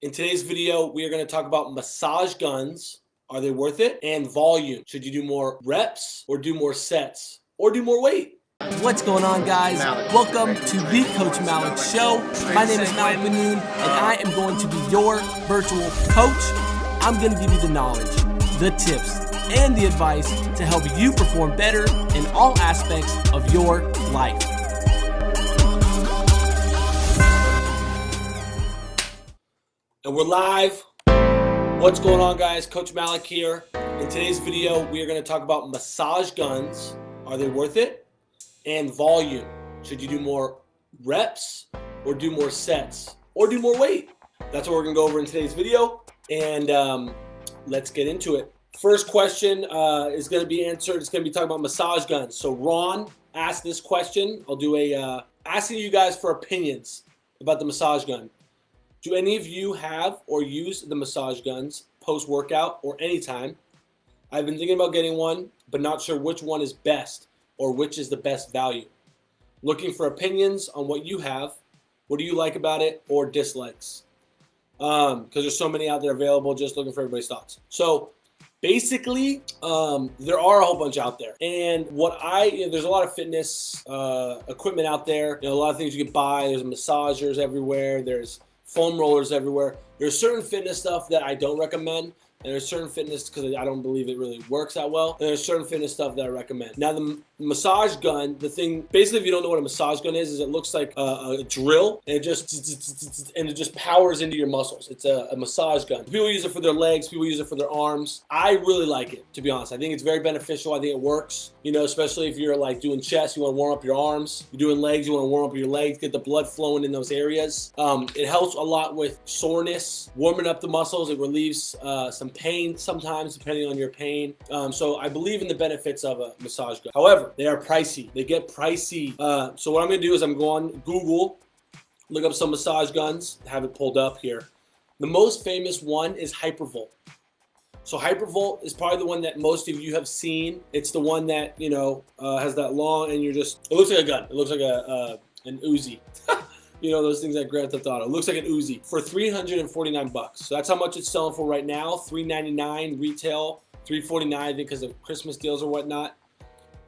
In today's video, we are going to talk about massage guns. Are they worth it? And volume. Should you do more reps or do more sets or do more weight? What's going on, guys? Welcome to the Coach Malik Show. My name is Malik Manoon, and I am going to be your virtual coach. I'm going to give you the knowledge, the tips, and the advice to help you perform better in all aspects of your life. And we're live. What's going on, guys? Coach Malik here. In today's video, we are going to talk about massage guns. Are they worth it? And volume. Should you do more reps or do more sets or do more weight? That's what we're going to go over in today's video. And um, let's get into it. First question uh, is going to be answered. It's going to be talking about massage guns. So Ron asked this question. I'll do a uh, asking you guys for opinions about the massage gun. Do any of you have or use the massage guns post-workout or anytime? I've been thinking about getting one, but not sure which one is best or which is the best value. Looking for opinions on what you have. What do you like about it or dislikes? Because um, there's so many out there available, just looking for everybody's thoughts. So basically um, there are a whole bunch out there and what I you know, there's a lot of fitness uh, equipment out there you know, a lot of things you can buy there's massagers everywhere there's foam rollers everywhere. There's certain fitness stuff that I don't recommend. And there's certain fitness because I don't believe it really works that well. And there's certain fitness stuff that I recommend. Now the massage gun, the thing, basically if you don't know what a massage gun is, is it looks like a, a drill and it just, and it just powers into your muscles. It's a, a, massage gun. People use it for their legs, people use it for their arms. I really like it, to be honest. I think it's very beneficial. I think it works, you know, especially if you're like doing chest, you want to warm up your arms. You're doing legs, you want to warm up your legs, get the blood flowing in those areas. Um, it helps a lot with soreness, warming up the muscles. It relieves uh, some pain sometimes, depending on your pain. Um, so I believe in the benefits of a massage gun. However, they are pricey. They get pricey. Uh, so what I'm to do is I'm going Google, look up some massage guns, have it pulled up here. The most famous one is Hypervolt. So Hypervolt is probably the one that most of you have seen. It's the one that, you know, uh, has that long and you're just, it looks like a gun. It looks like a uh, an Uzi. you know those things that Grand Theft Auto. It looks like an Uzi for 349 bucks. So that's how much it's selling for right now. 399 retail, 349 I think because of Christmas deals or whatnot.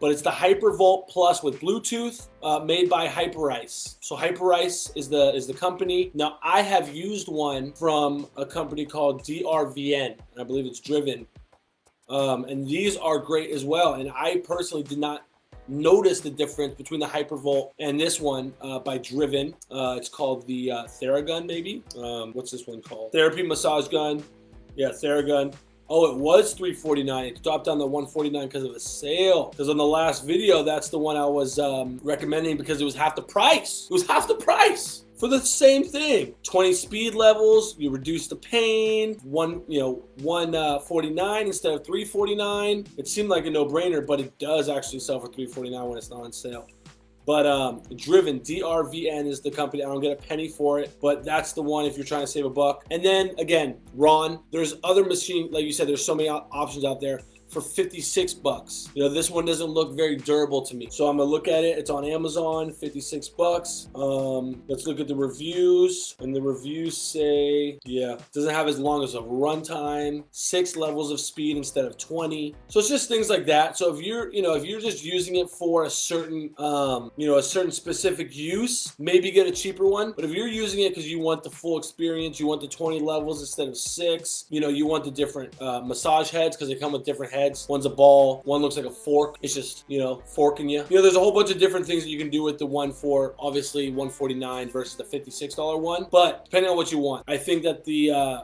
But it's the Hypervolt Plus with Bluetooth, uh, made by Hyperice. So Hyperice is the is the company. Now I have used one from a company called DRVN, and I believe it's Driven. Um, and these are great as well. And I personally did not notice the difference between the Hypervolt and this one uh, by Driven. Uh, it's called the uh, Theragun, maybe. Um, what's this one called? Therapy Massage Gun. Yeah, Theragun. Oh, it was 349. It dropped down to 149 because of a sale. Because on the last video, that's the one I was um, recommending because it was half the price. It was half the price for the same thing. 20 speed levels, you reduce the pain, one, you know, 149 uh, instead of 349. It seemed like a no-brainer, but it does actually sell for 349 when it's not on sale. But um, Driven, DRVN is the company. I don't get a penny for it, but that's the one if you're trying to save a buck. And then again, Ron, there's other machine, like you said, there's so many options out there for 56 bucks. You know, this one doesn't look very durable to me. So I'm gonna look at it. It's on Amazon, 56 bucks. Um, let's look at the reviews. And the reviews say, yeah, doesn't have as long as a runtime, six levels of speed instead of 20. So it's just things like that. So if you're, you know, if you're just using it for a certain, um, you know, a certain specific use, maybe get a cheaper one. But if you're using it because you want the full experience, you want the 20 levels instead of six, you know, you want the different uh, massage heads because they come with different heads heads. One's a ball. One looks like a fork. It's just, you know, forking you. You know, there's a whole bunch of different things that you can do with the one for obviously 149 versus the $56 one. But depending on what you want, I think that the uh,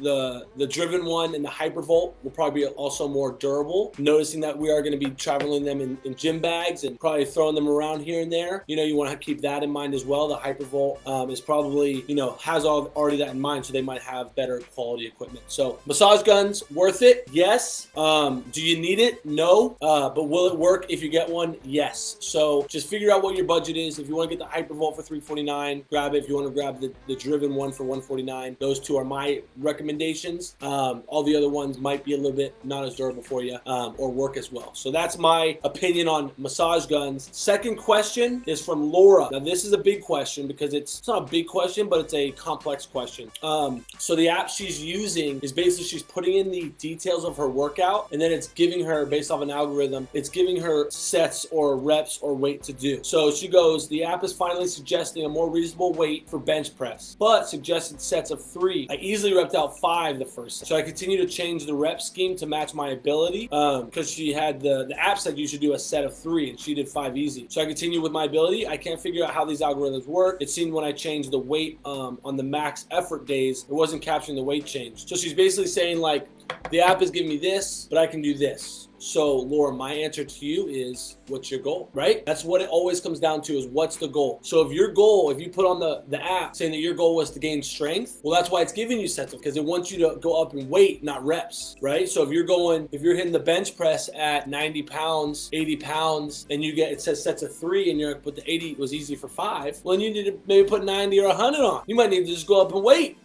the the driven one and the Hypervolt will probably be also more durable. Noticing that we are going to be traveling them in, in, gym bags and probably throwing them around here and there. You know, you want to keep that in mind as well. The Hypervolt um, is probably, you know, has all, already that in mind, so they might have better quality equipment. So massage guns, worth it? Yes. Um, do you need it? No. Uh, but will it work if you get one? Yes. So just figure out what your budget is. If you want to get the Hypervolt for 349 grab it. If you want to grab the, the driven one for 149 those two are my recommendation recommendations. Um, all the other ones might be a little bit not as durable for you um, or work as well. So that's my opinion on massage guns. Second question is from Laura. Now this is a big question because it's, it's not a big question, but it's a complex question. Um, so the app she's using is basically she's putting in the details of her workout and then it's giving her based off an algorithm, it's giving her sets or reps or weight to do. So she goes, the app is finally suggesting a more reasonable weight for bench press, but suggested sets of three. I easily repped out five the first. So I continue to change the rep scheme to match my ability because um, she had the, the app said you should do a set of three and she did five easy. So I continue with my ability. I can't figure out how these algorithms work. It seemed when I changed the weight um, on the max effort days, it wasn't capturing the weight change. So she's basically saying like, the app is giving me this, but I can do this. So Laura, my answer to you is what's your goal, right? That's what it always comes down to is what's the goal. So if your goal, if you put on the, the app saying that your goal was to gain strength, well, that's why it's giving you sets of because it wants you to go up in weight, not reps, right? So if you're going, if you're hitting the bench press at 90 pounds, 80 pounds, and you get, it says sets of three and you're like, but the 80 was easy for five, well, you need to maybe put 90 or 100 on. You might need to just go up in weight,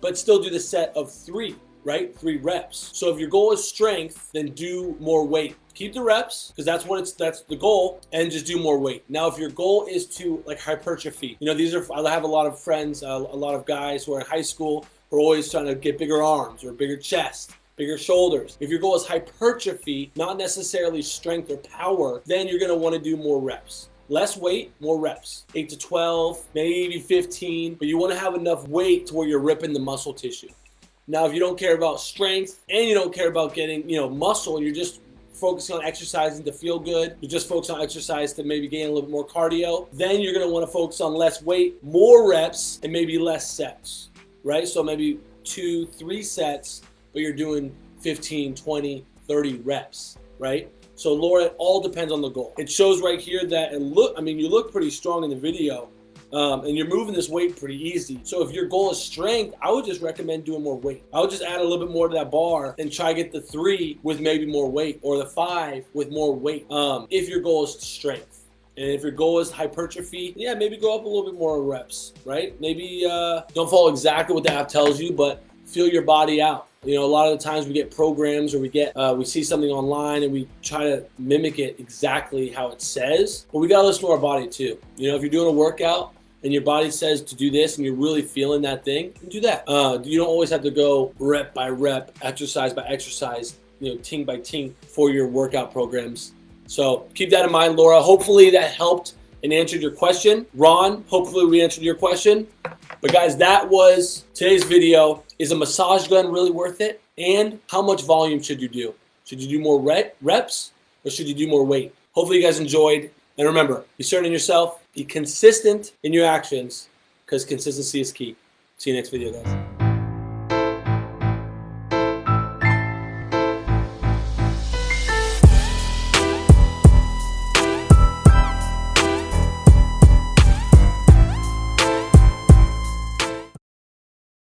but still do the set of three right? Three reps. So if your goal is strength, then do more weight. Keep the reps because that's what it's that's the goal, and just do more weight. Now, if your goal is to like hypertrophy, you know these are I have a lot of friends, uh, a lot of guys who are in high school who are always trying to get bigger arms or bigger chest bigger shoulders. If your goal is hypertrophy, not necessarily strength or power, then you're gonna wanna do more reps. Less weight, more reps. 8 to 12, maybe 15, but you wanna have enough weight to where you're ripping the muscle tissue. Now, if you don't care about strength and you don't care about getting, you know, muscle, you're just focusing on exercising to feel good, you just focus on exercise to maybe gain a little bit more cardio, then you're gonna wanna focus on less weight, more reps, and maybe less sets, right? So maybe two, three sets, but you're doing 15, 20, 30 reps, right? So Laura, it all depends on the goal. It shows right here that, it look, I mean, you look pretty strong in the video, um, and you're moving this weight pretty easy. So if your goal is strength, I would just recommend doing more weight. I would just add a little bit more to that bar and try to get the three with maybe more weight or the five with more weight um, if your goal is strength. And if your goal is hypertrophy, yeah, maybe go up a little bit more reps, right? Maybe uh, don't follow exactly what the app tells you, but feel your body out. You know, a lot of the times we get programs or we get uh, we see something online and we try to mimic it exactly how it says. But we gotta listen to our body too. You know, if you're doing a workout, and your body says to do this and you're really feeling that thing, do that. Uh, you don't always have to go rep by rep, exercise by exercise, you know, ting by ting for your workout programs. So keep that in mind, Laura. Hopefully that helped and answered your question. Ron, hopefully we answered your question. But guys, that was today's video. Is a massage gun really worth it? And how much volume should you do? Should you do more reps or should you do more weight? Hopefully you guys enjoyed. And remember, be certain in yourself, be consistent in your actions because consistency is key. See you next video, guys.